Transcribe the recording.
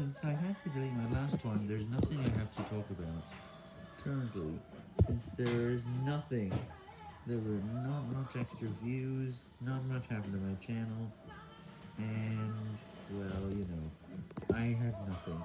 Since I had to delete my last one, there's nothing I have to talk about. Currently, since there is nothing, there were not much extra views, not much happened to my channel, and, well, you know, I have nothing